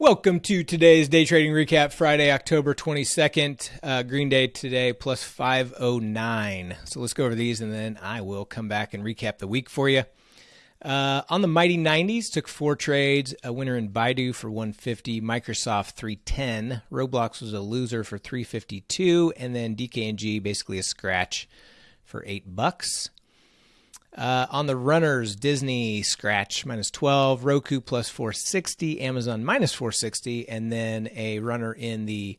Welcome to today's day trading recap, Friday, October 22nd. Uh, Green Day today plus 509. So let's go over these and then I will come back and recap the week for you. Uh, on the Mighty 90s, took four trades. A winner in Baidu for 150, Microsoft 310, Roblox was a loser for 352, and then DKNG basically a scratch for eight bucks. Uh, on the runners, Disney scratch minus 12, Roku plus 460, Amazon minus 460, and then a runner in the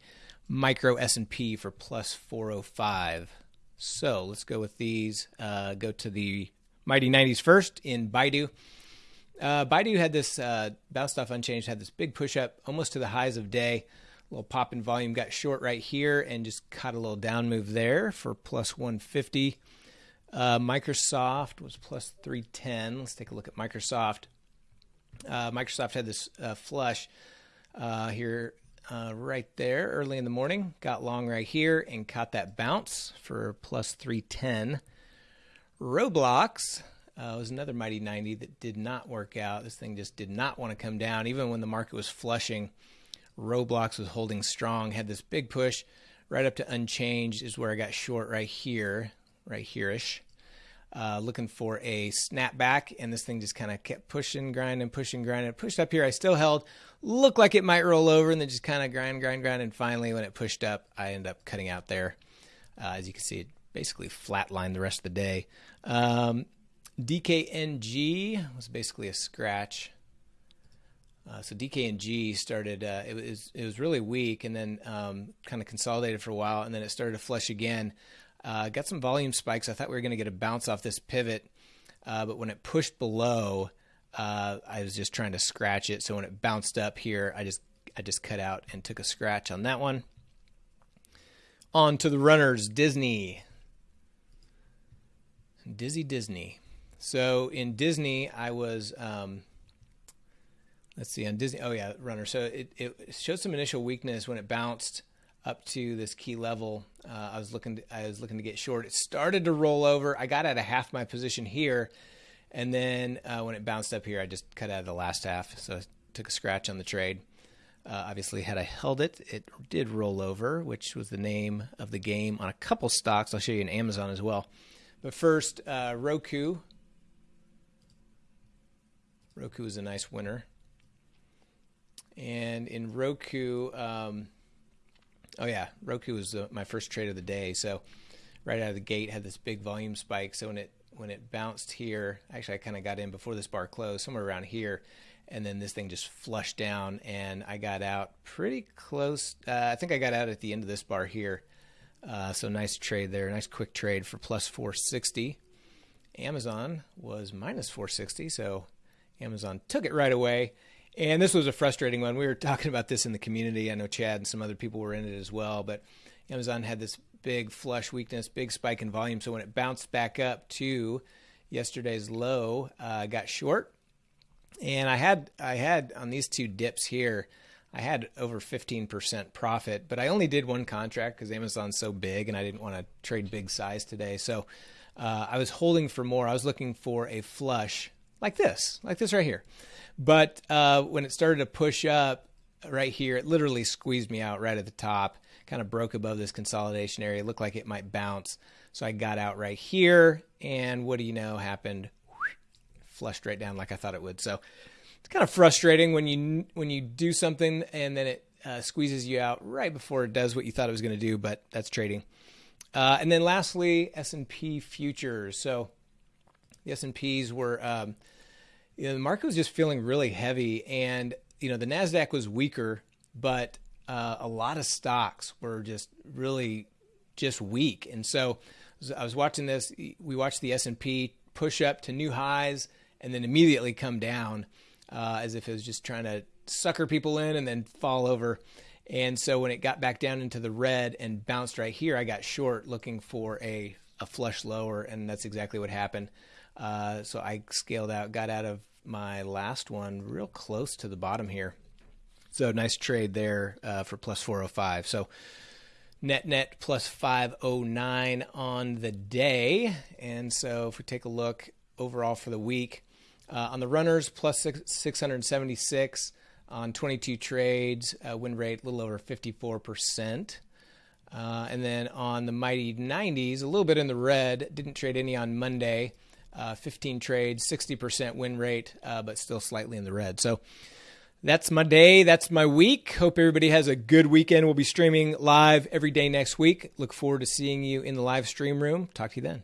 micro S&P for plus 405. So let's go with these. Uh, go to the Mighty 90s first in Baidu. Uh, Baidu had this uh, bounced off unchanged, had this big push up almost to the highs of day. A little pop in volume, got short right here, and just caught a little down move there for plus 150. Uh, Microsoft was plus 310. Let's take a look at Microsoft. Uh, Microsoft had this uh, flush uh, here uh, right there early in the morning. Got long right here and caught that bounce for plus 310. Roblox uh, was another mighty 90 that did not work out. This thing just did not want to come down. Even when the market was flushing, Roblox was holding strong, had this big push right up to unchanged, is where I got short right here right here-ish. Uh, looking for a snapback, and this thing just kind of kept pushing, grinding, pushing, grinding. It pushed up here. I still held. Looked like it might roll over, and then just kind of grind, grind, grind. And finally, when it pushed up, I ended up cutting out there. Uh, as you can see, it basically flatlined the rest of the day. Um, DKNG was basically a scratch. Uh, so DKNG started. Uh, it was it was really weak, and then um, kind of consolidated for a while, and then it started to flush again. Uh, got some volume spikes. I thought we were going to get a bounce off this pivot, uh, but when it pushed below, uh, I was just trying to scratch it. So when it bounced up here, I just I just cut out and took a scratch on that one. On to the runners, Disney. Dizzy Disney. So in Disney, I was um, let's see on Disney. Oh yeah, runner. So it, it showed some initial weakness when it bounced up to this key level. Uh, I was looking to, I was looking to get short. It started to roll over. I got out of half my position here, and then uh, when it bounced up here, I just cut out of the last half. So I took a scratch on the trade. Uh, obviously, had I held it, it did roll over, which was the name of the game on a couple stocks. I'll show you in Amazon as well. But first, uh, Roku. Roku is a nice winner. And in Roku, um, Oh yeah, Roku was uh, my first trade of the day. So right out of the gate had this big volume spike. So when it when it bounced here, actually I kind of got in before this bar closed, somewhere around here, and then this thing just flushed down, and I got out pretty close. Uh, I think I got out at the end of this bar here. Uh, so nice trade there, nice quick trade for plus 460. Amazon was minus 460, so Amazon took it right away. And this was a frustrating one. We were talking about this in the community. I know Chad and some other people were in it as well. But Amazon had this big flush weakness, big spike in volume. So when it bounced back up to yesterday's low, uh, got short. And I had I had on these two dips here, I had over 15% profit, but I only did one contract because Amazon's so big and I didn't want to trade big size today. So uh, I was holding for more. I was looking for a flush like this, like this right here. But uh, when it started to push up right here, it literally squeezed me out right at the top, kind of broke above this consolidation area. It looked like it might bounce. So I got out right here, and what do you know happened? Flushed right down like I thought it would. So it's kind of frustrating when you when you do something and then it uh, squeezes you out right before it does what you thought it was going to do. But that's trading. Uh, and then lastly, S and P futures. So the S and Ps were um, you know, the market was just feeling really heavy, and you know the Nasdaq was weaker, but uh, a lot of stocks were just really just weak. And so I was watching this. We watched the S and P push up to new highs and then immediately come down, uh, as if it was just trying to sucker people in and then fall over. And so when it got back down into the red and bounced right here, I got short looking for a a flush lower, and that's exactly what happened. Uh, so I scaled out, got out of my last one real close to the bottom here. So nice trade there uh, for plus 405. So net net plus 509 on the day. And so if we take a look overall for the week, uh, on the runners plus 676, on 22 trades, uh, win rate a little over 54%. Uh, and then on the Mighty 90s, a little bit in the red, didn't trade any on Monday. Uh, 15 trades, 60% win rate, uh, but still slightly in the red. So that's my day. That's my week. Hope everybody has a good weekend. We'll be streaming live every day next week. Look forward to seeing you in the live stream room. Talk to you then.